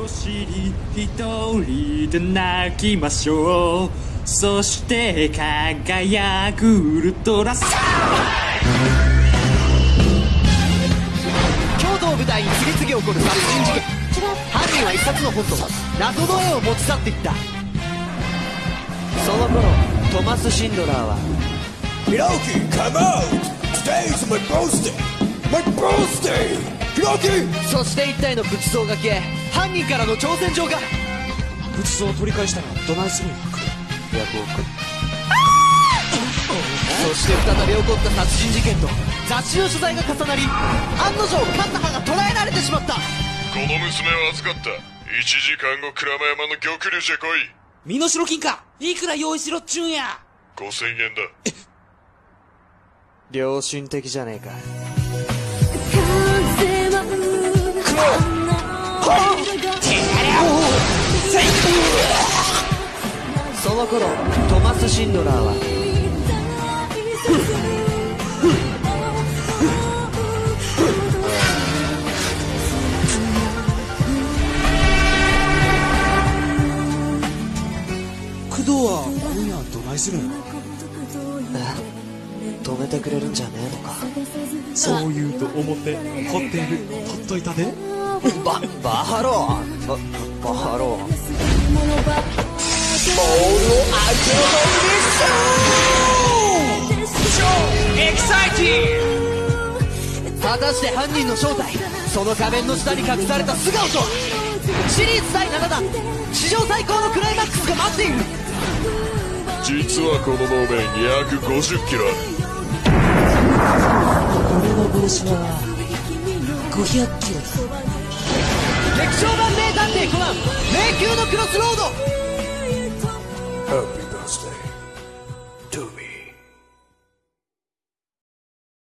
を知り一人で泣きましょうそして輝くウルトラサ京都を舞台に次々起こる殺人事件犯人は一冊の本と謎の絵を持ち去っていったその頃トマス・シンドラーは Hiroki, come out! Today's my birthday! My birthday! そして一体の仏像が消え犯人からの挑戦状が。仏像を取り返したらどないするんやヤコウ君そして再び起こった殺人事件と雑誌の取材が重なり案の定カンナハが捕らえられてしまった。この娘を預かった1時間後鞍馬山の玉竜じゃ来い。身代金か。いくら用意しろっちゅうんや。5000円だ。良心的じゃねえかその頃トマス・シンドラーは。工藤は今夜どないするん止めてくれるんじゃねえのか。そう言うと思ってホテル取っといたで。ババハローババハローエキサイティ果たして犯人の正体その仮面の下に隠された素顔とは。シリーズ第7弾。史上最高のクライマックスが待っている実はこの能面約50キロ。ある俺の帽子は500キロ。だ劇場版名探偵コナン。迷宮のクロスロード。